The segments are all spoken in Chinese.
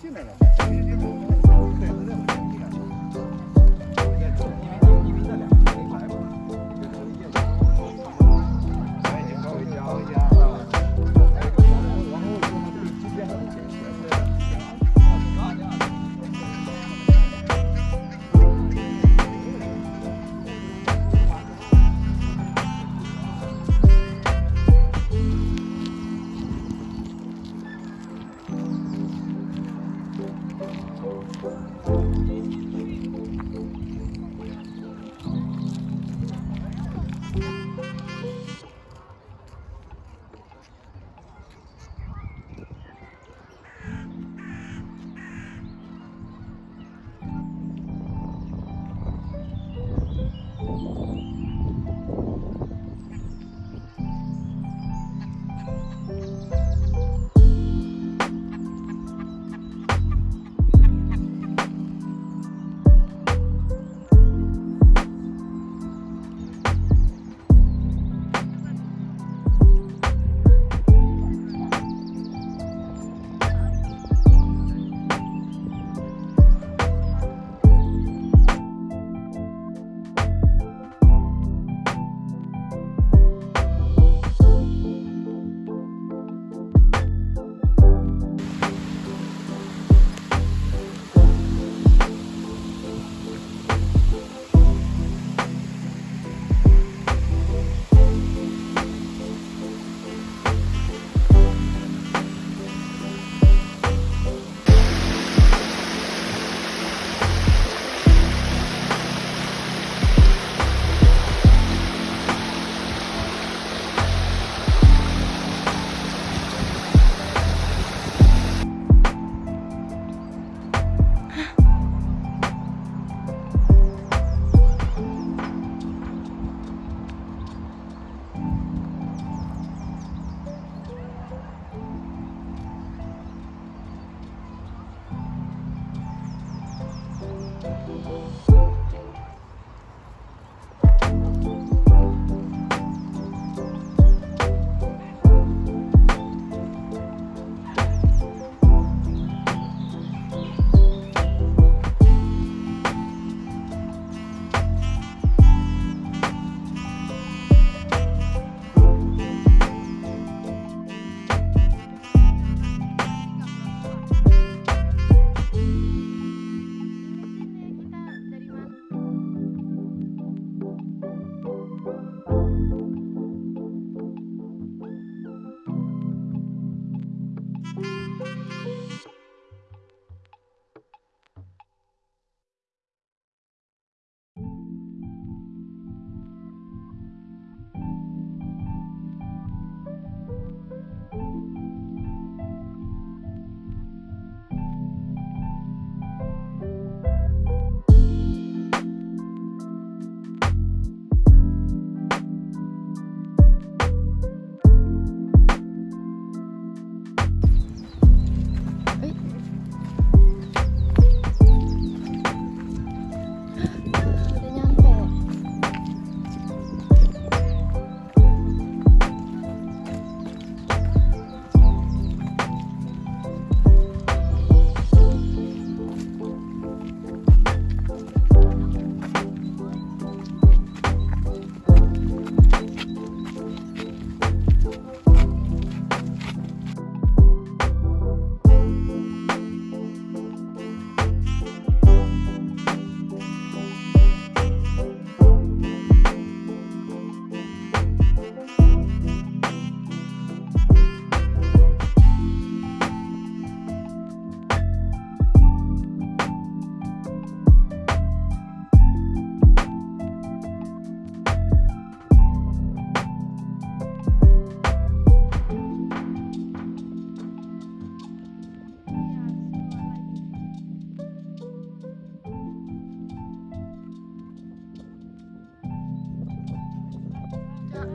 进来了，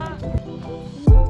Ah.